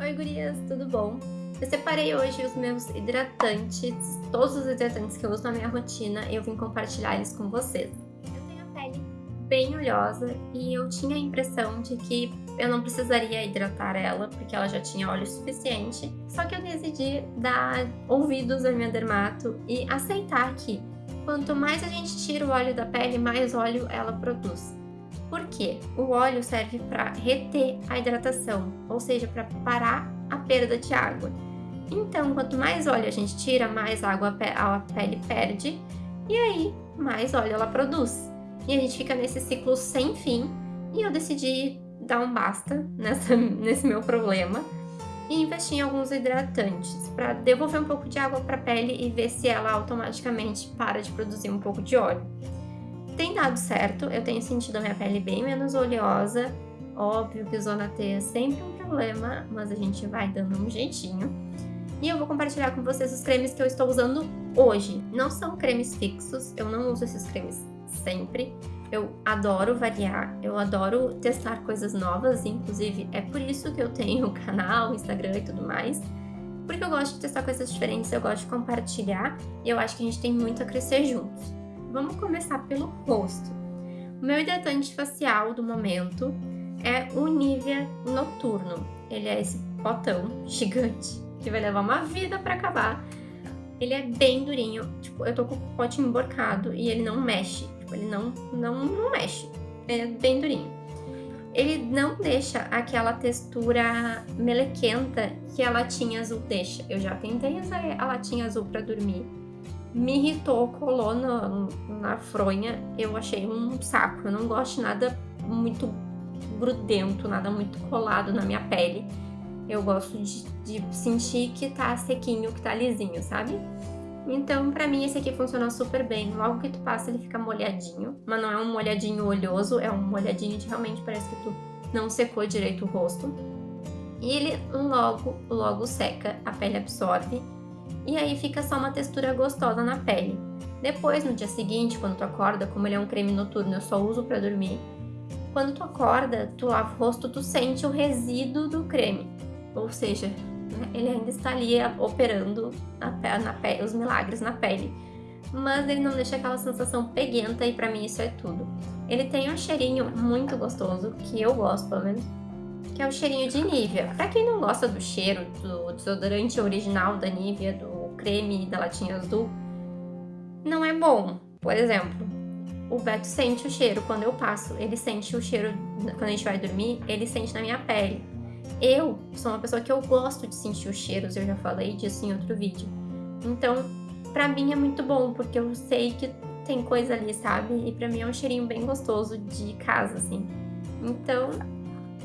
Oi gurias, tudo bom? Eu separei hoje os meus hidratantes, todos os hidratantes que eu uso na minha rotina e eu vim compartilhar eles com vocês. Eu tenho a pele bem oleosa e eu tinha a impressão de que eu não precisaria hidratar ela porque ela já tinha óleo suficiente, só que eu decidi dar ouvidos à minha dermato e aceitar que quanto mais a gente tira o óleo da pele, mais óleo ela produz. Por quê? O óleo serve para reter a hidratação, ou seja, para parar a perda de água. Então, quanto mais óleo a gente tira, mais água a pele perde e aí mais óleo ela produz. E a gente fica nesse ciclo sem fim e eu decidi dar um basta nessa, nesse meu problema e investir em alguns hidratantes para devolver um pouco de água para a pele e ver se ela automaticamente para de produzir um pouco de óleo. Tem dado certo, eu tenho sentido a minha pele bem menos oleosa. Óbvio que zona T é sempre um problema, mas a gente vai dando um jeitinho. E eu vou compartilhar com vocês os cremes que eu estou usando hoje. Não são cremes fixos, eu não uso esses cremes sempre. Eu adoro variar, eu adoro testar coisas novas, inclusive é por isso que eu tenho o canal, Instagram e tudo mais. Porque eu gosto de testar coisas diferentes, eu gosto de compartilhar e eu acho que a gente tem muito a crescer juntos. Vamos começar pelo rosto. O meu hidratante facial do momento é o Nivea Noturno. Ele é esse potão gigante que vai levar uma vida para acabar. Ele é bem durinho, tipo, eu tô com o pote emborcado e ele não mexe, tipo, ele não, não, não mexe, é bem durinho. Ele não deixa aquela textura melequenta que a latinha azul deixa. Eu já tentei usar a latinha azul para dormir me irritou, colou na, na fronha, eu achei um saco. Eu não gosto de nada muito grudento, nada muito colado na minha pele. Eu gosto de, de sentir que tá sequinho, que tá lisinho, sabe? Então, pra mim, esse aqui funciona super bem. Logo que tu passa, ele fica molhadinho. Mas não é um molhadinho olhoso, é um molhadinho de realmente parece que tu não secou direito o rosto. E ele logo, logo seca, a pele absorve e aí fica só uma textura gostosa na pele. Depois, no dia seguinte, quando tu acorda, como ele é um creme noturno, eu só uso para dormir. Quando tu acorda, tu lava o rosto, tu sente o resíduo do creme. Ou seja, né, ele ainda está ali operando na, na os milagres na pele. Mas ele não deixa aquela sensação peguenta e para mim isso é tudo. Ele tem um cheirinho muito gostoso, que eu gosto pelo menos, que é o cheirinho de Nivea. Pra quem não gosta do cheiro do desodorante original da Nivea, do creme da latinha azul, não é bom. Por exemplo, o Beto sente o cheiro quando eu passo, ele sente o cheiro quando a gente vai dormir, ele sente na minha pele. Eu sou uma pessoa que eu gosto de sentir os cheiros, eu já falei disso em outro vídeo. Então, pra mim é muito bom, porque eu sei que tem coisa ali, sabe? E pra mim é um cheirinho bem gostoso de casa, assim. Então,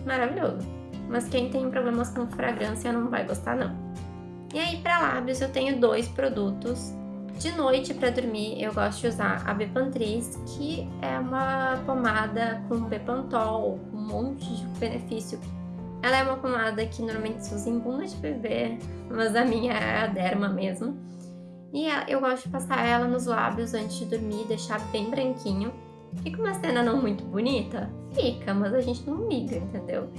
maravilhoso. Mas quem tem problemas com fragrância não vai gostar, não. E aí, para lábios, eu tenho dois produtos. De noite, para dormir, eu gosto de usar a Bepantris, que é uma pomada com Bepantol, um monte de benefício. Ela é uma pomada que normalmente se usa em bunda de bebê, mas a minha é a derma mesmo. E eu gosto de passar ela nos lábios antes de dormir, deixar bem branquinho. Fica uma cena não muito bonita? Fica, mas a gente não liga, entendeu?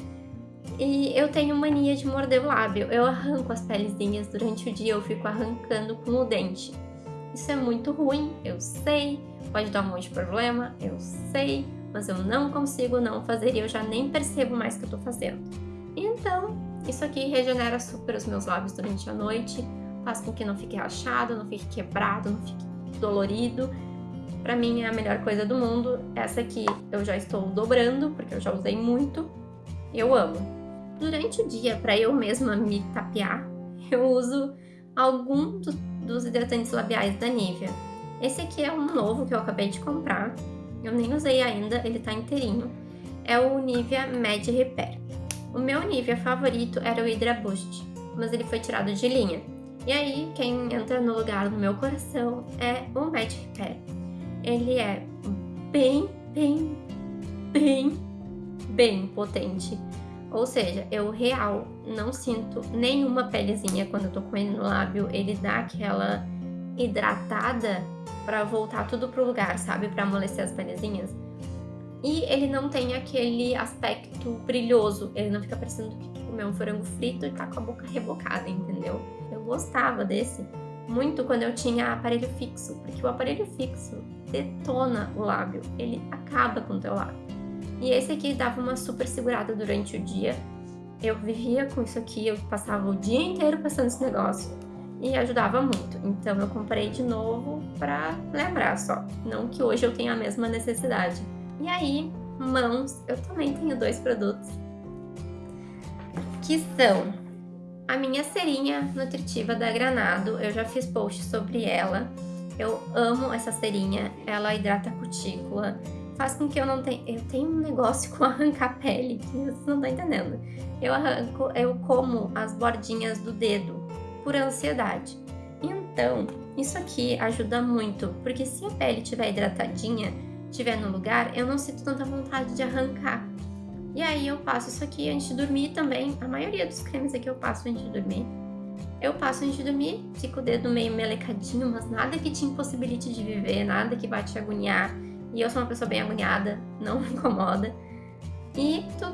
E eu tenho mania de morder o lábio. Eu arranco as pelezinhas durante o dia, eu fico arrancando com o dente. Isso é muito ruim, eu sei. Pode dar um monte de problema, eu sei. Mas eu não consigo não fazer e eu já nem percebo mais que eu tô fazendo. Então, isso aqui regenera super os meus lábios durante a noite. Faz com que não fique rachado, não fique quebrado, não fique dolorido. Pra mim é a melhor coisa do mundo. Essa aqui eu já estou dobrando, porque eu já usei muito. Eu amo. Durante o dia, para eu mesma me tapear, eu uso algum do, dos hidratantes labiais da Nivea. Esse aqui é um novo que eu acabei de comprar, eu nem usei ainda, ele tá inteirinho. É o Nivea Med Repair. O meu Nivea favorito era o Hydra Boost, mas ele foi tirado de linha. E aí, quem entra no lugar do meu coração é o Med Repair. Ele é bem, bem, bem, bem potente. Ou seja, eu real não sinto nenhuma pelezinha quando eu tô com ele no lábio. Ele dá aquela hidratada pra voltar tudo pro lugar, sabe? Pra amolecer as pelezinhas. E ele não tem aquele aspecto brilhoso, ele não fica parecendo que comeu um frango frito e tá com a boca rebocada, entendeu? Eu gostava desse muito quando eu tinha aparelho fixo, porque o aparelho fixo detona o lábio, ele acaba com o teu lábio. E esse aqui dava uma super segurada durante o dia. Eu vivia com isso aqui, eu passava o dia inteiro passando esse negócio e ajudava muito. Então eu comprei de novo pra lembrar só, não que hoje eu tenha a mesma necessidade. E aí, mãos, eu também tenho dois produtos que são a minha cerinha nutritiva da Granado. Eu já fiz post sobre ela. Eu amo essa cerinha, ela hidrata a cutícula, faz com que eu não tenha... Eu tenho um negócio com arrancar pele que vocês não estão entendendo. Eu arranco, eu como as bordinhas do dedo por ansiedade. Então, isso aqui ajuda muito, porque se a pele estiver hidratadinha, estiver no lugar, eu não sinto tanta vontade de arrancar. E aí eu passo isso aqui antes de dormir também. A maioria dos cremes aqui eu passo antes de dormir. Eu passo antes de dormir, fico o dedo meio melecadinho, mas nada que te impossibilite de viver, nada que vai te agoniar. E eu sou uma pessoa bem agoniada, não me incomoda. E tu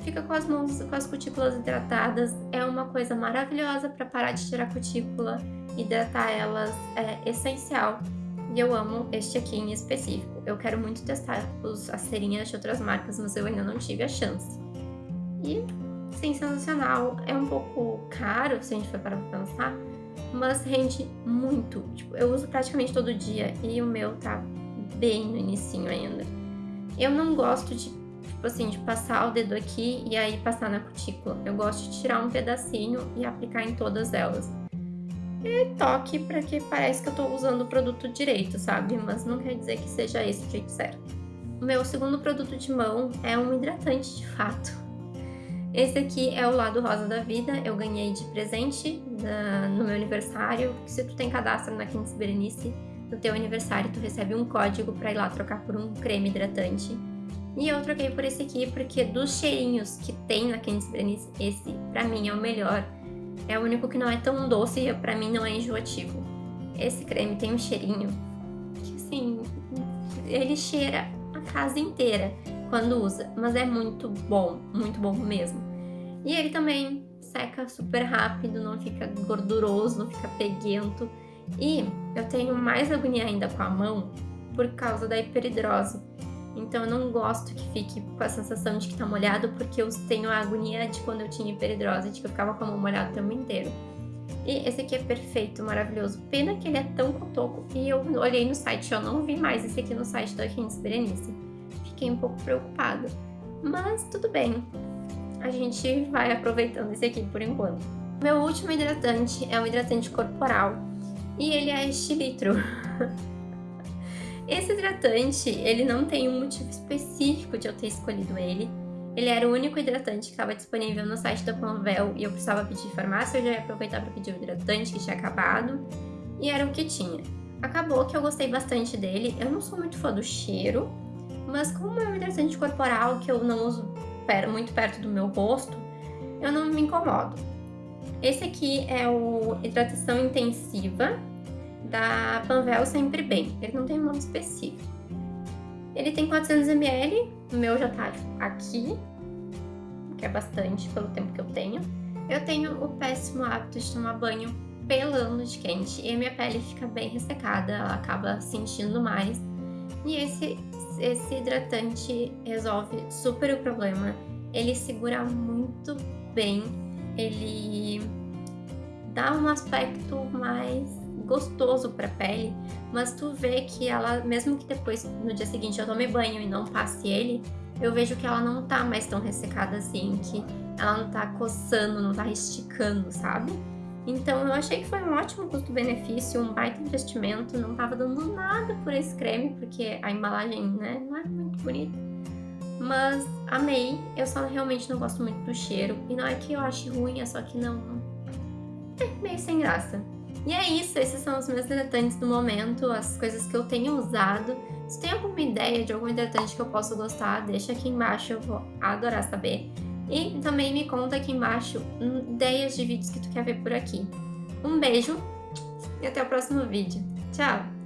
fica com as mãos, com as cutículas hidratadas. É uma coisa maravilhosa para parar de tirar cutícula, hidratar elas é essencial. E eu amo este aqui em específico. Eu quero muito testar os, as cerinhas de outras marcas, mas eu ainda não tive a chance. E sensacional. É um pouco caro, se a gente for para pensar, mas rende muito. Tipo, eu uso praticamente todo dia e o meu tá bem no inicinho ainda. Eu não gosto de, tipo assim, de passar o dedo aqui e aí passar na cutícula. Eu gosto de tirar um pedacinho e aplicar em todas elas e toque para que parece que eu estou usando o produto direito, sabe? Mas não quer dizer que seja esse o jeito certo. O meu segundo produto de mão é um hidratante de fato. Esse aqui é o lado rosa da vida, eu ganhei de presente no meu aniversário. Se tu tem cadastro na Quintes Berenice, no teu aniversário tu recebe um código para ir lá trocar por um creme hidratante. E eu troquei por esse aqui porque dos cheirinhos que tem na Quintes Berenice, esse pra mim é o melhor é o único que não é tão doce e pra mim não é enjoativo. Esse creme tem um cheirinho que, assim, ele cheira a casa inteira quando usa, mas é muito bom, muito bom mesmo. E ele também seca super rápido, não fica gorduroso, não fica peguento. E eu tenho mais agonia ainda com a mão por causa da hiperidrose. Então eu não gosto que fique com a sensação de que tá molhado, porque eu tenho a agonia de quando eu tinha hiperidrose, de que eu ficava com a mão molhada o tempo inteiro. E esse aqui é perfeito, maravilhoso. Pena que ele é tão cotoco. E eu olhei no site, eu não vi mais esse aqui no site da Kings Berenice. Fiquei um pouco preocupada. Mas tudo bem. A gente vai aproveitando esse aqui por enquanto. Meu último hidratante é um hidratante corporal. E ele é este litro. Esse hidratante, ele não tem um motivo específico de eu ter escolhido ele. Ele era o único hidratante que estava disponível no site da Convel e eu precisava pedir farmácia, eu já ia aproveitar para pedir o hidratante que tinha acabado. E era o que tinha. Acabou que eu gostei bastante dele. Eu não sou muito fã do cheiro, mas como é um hidratante corporal que eu não uso muito perto do meu rosto, eu não me incomodo. Esse aqui é o hidratação intensiva da Panvel Sempre Bem. Ele não tem um nome específico. Ele tem 400ml, o meu já tá aqui, que é bastante pelo tempo que eu tenho. Eu tenho o péssimo hábito de tomar banho pelando de quente e a minha pele fica bem ressecada, ela acaba sentindo mais. E esse, esse hidratante resolve super o problema. Ele segura muito bem, ele dá um aspecto mais gostoso pra pele, mas tu vê que ela, mesmo que depois, no dia seguinte, eu tome banho e não passe ele, eu vejo que ela não tá mais tão ressecada assim, que ela não tá coçando, não tá esticando, sabe? Então eu achei que foi um ótimo custo-benefício, um baita investimento, não tava dando nada por esse creme, porque a embalagem, né, não é muito bonita. Mas amei, eu só realmente não gosto muito do cheiro, e não é que eu ache ruim, é só que não... É meio sem graça. E é isso, esses são os meus hidratantes do momento, as coisas que eu tenho usado. Se tem alguma ideia de algum hidratante que eu posso gostar, deixa aqui embaixo, eu vou adorar saber. E também me conta aqui embaixo ideias de vídeos que tu quer ver por aqui. Um beijo e até o próximo vídeo. Tchau!